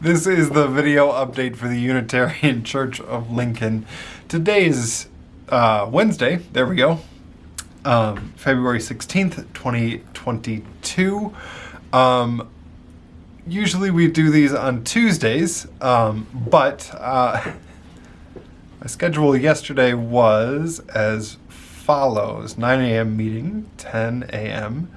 this is the video update for the Unitarian Church of Lincoln. Today is uh, Wednesday, there we go, um, February 16th, 2022. Um, usually we do these on Tuesdays, um, but uh, my schedule yesterday was as follows 9 a.m. meeting, 10 a.m.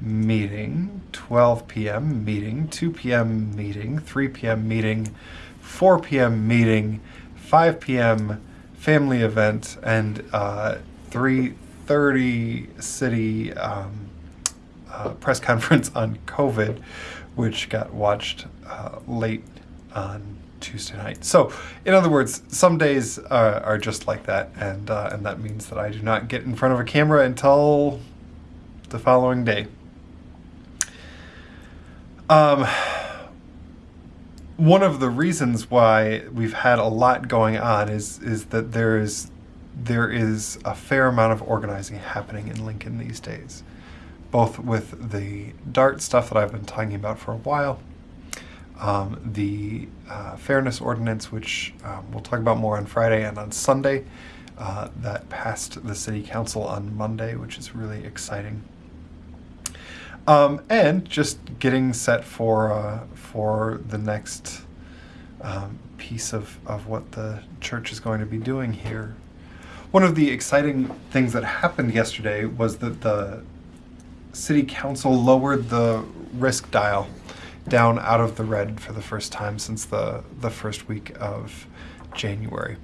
meeting, 12 p.m. meeting, 2 p.m. meeting, 3 p.m. meeting, 4 p.m. meeting, 5 p.m. family event, and uh, 3.30 city um, uh, press conference on COVID, which got watched uh, late on Tuesday night. So, in other words, some days uh, are just like that, and uh, and that means that I do not get in front of a camera until the following day. Um, one of the reasons why we've had a lot going on is is that there is there is a fair amount of organizing happening in Lincoln these days, both with the DART stuff that I've been talking about for a while um, the uh, Fairness Ordinance, which um, we'll talk about more on Friday and on Sunday, uh, that passed the City Council on Monday, which is really exciting. Um, and just getting set for uh, for the next um, piece of, of what the church is going to be doing here. One of the exciting things that happened yesterday was that the City Council lowered the risk dial down out of the red for the first time since the, the first week of January.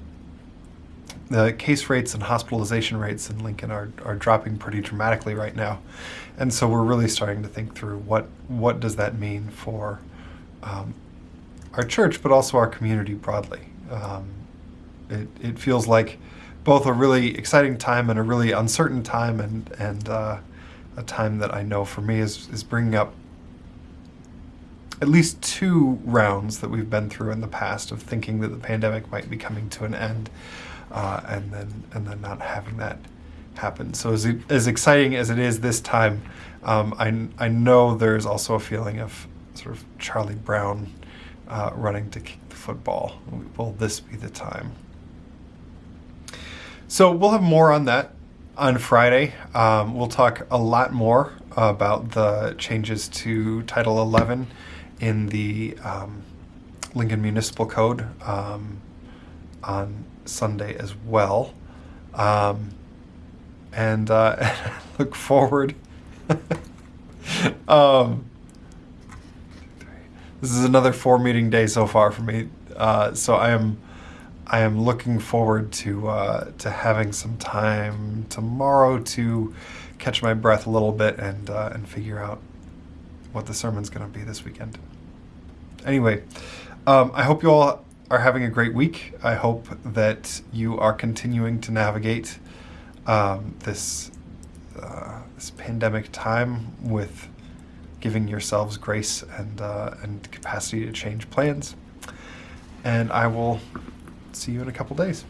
The case rates and hospitalization rates in Lincoln are, are dropping pretty dramatically right now. And so we're really starting to think through what, what does that mean for um, our church, but also our community broadly. Um, it, it feels like both a really exciting time and a really uncertain time and, and uh, a time that I know for me is, is bringing up at least two rounds that we've been through in the past of thinking that the pandemic might be coming to an end uh, and then and then not having that happen. So as, as exciting as it is this time, um, I, I know there's also a feeling of sort of Charlie Brown uh, running to kick the football. Will this be the time? So we'll have more on that on Friday. Um, we'll talk a lot more about the changes to Title 11 in the um, Lincoln Municipal Code um, on Sunday as well. Um, and uh, look forward. Um, this is another four meeting day so far for me. Uh, so I am I am looking forward to uh, to having some time tomorrow to catch my breath a little bit and uh, and figure out what the sermon's going to be this weekend. Anyway, um, I hope you all are having a great week. I hope that you are continuing to navigate um, this uh, this pandemic time with giving yourselves grace and uh, and capacity to change plans. And I will see you in a couple days.